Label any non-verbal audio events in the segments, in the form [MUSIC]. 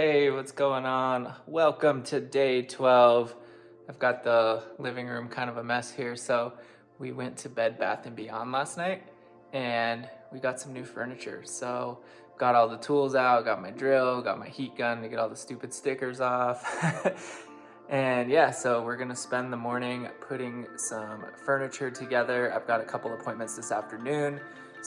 Hey, what's going on? Welcome to day 12. I've got the living room kind of a mess here, so we went to Bed Bath & Beyond last night and we got some new furniture. So got all the tools out, got my drill, got my heat gun to get all the stupid stickers off. [LAUGHS] and yeah, so we're gonna spend the morning putting some furniture together. I've got a couple appointments this afternoon,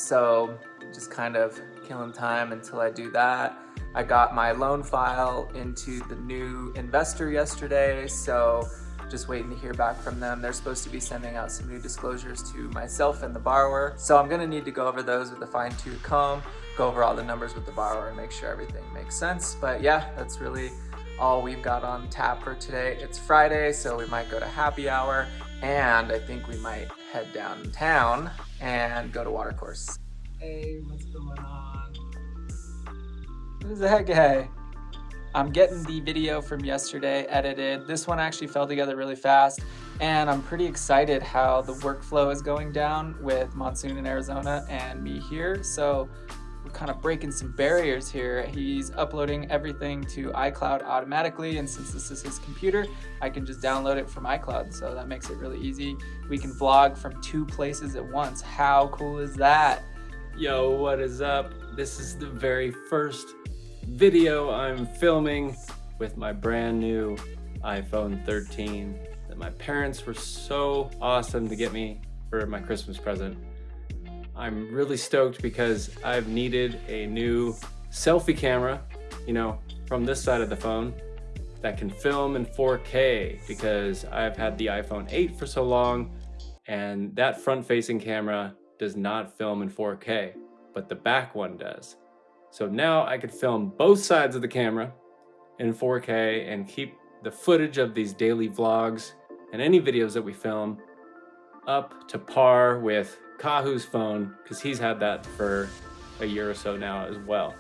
so just kind of killing time until I do that. I got my loan file into the new investor yesterday, so just waiting to hear back from them. They're supposed to be sending out some new disclosures to myself and the borrower. So I'm gonna need to go over those with a fine tooth comb, go over all the numbers with the borrower and make sure everything makes sense. But yeah, that's really all we've got on tap for today. It's Friday, so we might go to happy hour and I think we might head downtown and go to watercourse. Hey, what's going on? Who's the heck, hey? I'm getting the video from yesterday edited. This one actually fell together really fast and I'm pretty excited how the workflow is going down with Monsoon in Arizona and me here. So we're kind of breaking some barriers here. He's uploading everything to iCloud automatically and since this is his computer, I can just download it from iCloud. So that makes it really easy. We can vlog from two places at once. How cool is that? Yo, what is up? This is the very first video I'm filming with my brand new iPhone 13 that my parents were so awesome to get me for my Christmas present. I'm really stoked because I've needed a new selfie camera, you know, from this side of the phone that can film in 4K because I've had the iPhone 8 for so long and that front facing camera does not film in 4K, but the back one does. So now I could film both sides of the camera in 4K and keep the footage of these daily vlogs and any videos that we film up to par with Kahu's phone because he's had that for a year or so now as well.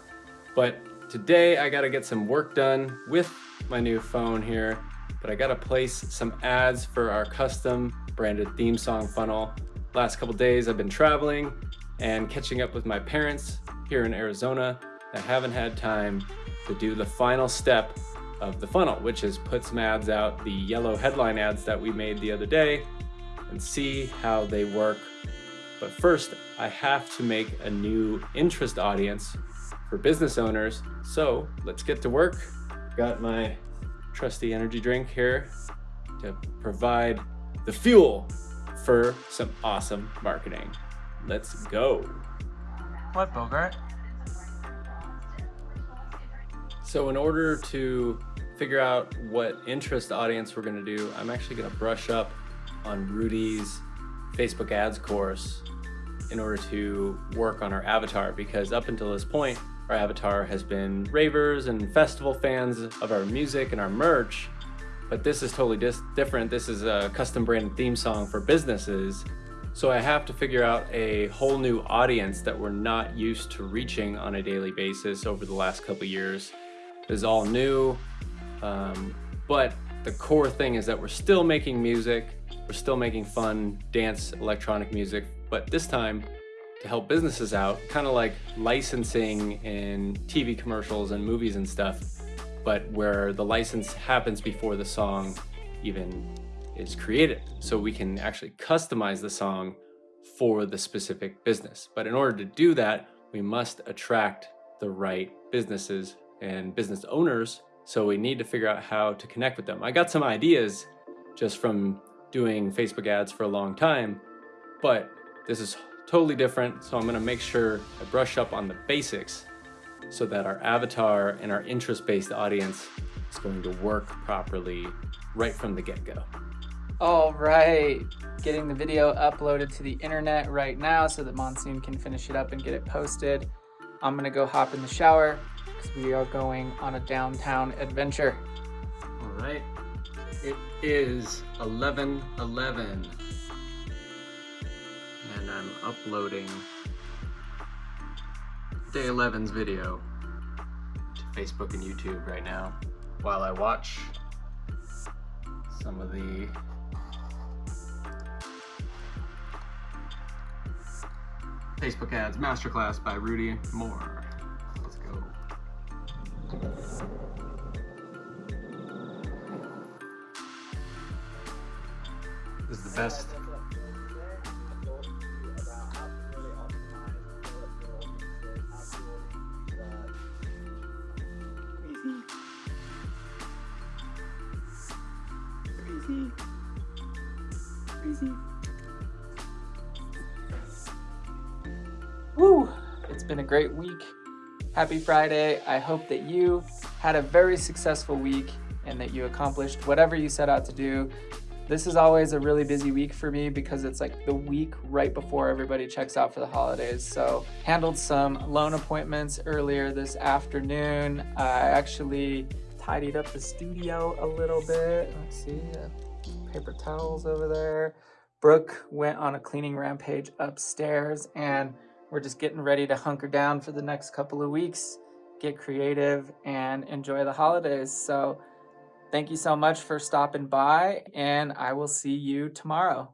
But today I got to get some work done with my new phone here, but I got to place some ads for our custom branded theme song funnel. Last couple days I've been traveling and catching up with my parents here in Arizona that haven't had time to do the final step of the funnel, which is put some ads out, the yellow headline ads that we made the other day, and see how they work. But first, I have to make a new interest audience for business owners. So let's get to work. Got my trusty energy drink here to provide the fuel for some awesome marketing. Let's go. What, Bogart? So in order to figure out what interest audience we're gonna do, I'm actually gonna brush up on Rudy's Facebook ads course in order to work on our avatar because up until this point, our avatar has been ravers and festival fans of our music and our merch, but this is totally different. This is a custom branded theme song for businesses. So I have to figure out a whole new audience that we're not used to reaching on a daily basis over the last couple years is all new. Um, but the core thing is that we're still making music. We're still making fun dance electronic music, but this time to help businesses out, kind of like licensing in TV commercials and movies and stuff, but where the license happens before the song even is created. So we can actually customize the song for the specific business. But in order to do that, we must attract the right businesses and business owners. So we need to figure out how to connect with them. I got some ideas just from doing Facebook ads for a long time, but this is totally different. So I'm gonna make sure I brush up on the basics so that our avatar and our interest-based audience is going to work properly right from the get-go. All right, getting the video uploaded to the internet right now so that Monsoon can finish it up and get it posted. I'm gonna go hop in the shower, because we are going on a downtown adventure. It is 11:11, and I'm uploading day 11's video to Facebook and YouTube right now while I watch some of the Facebook ads masterclass by Rudy Mawer. Best. Woo! It's been a great week. Happy Friday. I hope that you had a very successful week and that you accomplished whatever you set out to do. This is always a really busy week for me because it's like the week right before everybody checks out for the holidays. So handled some loan appointments earlier this afternoon. I actually tidied up the studio a little bit. Let's see, uh, paper towels over there. Brooke went on a cleaning rampage upstairs and we're just getting ready to hunker down for the next couple of weeks, get creative and enjoy the holidays. So thank you so much for stopping by and I will see you tomorrow.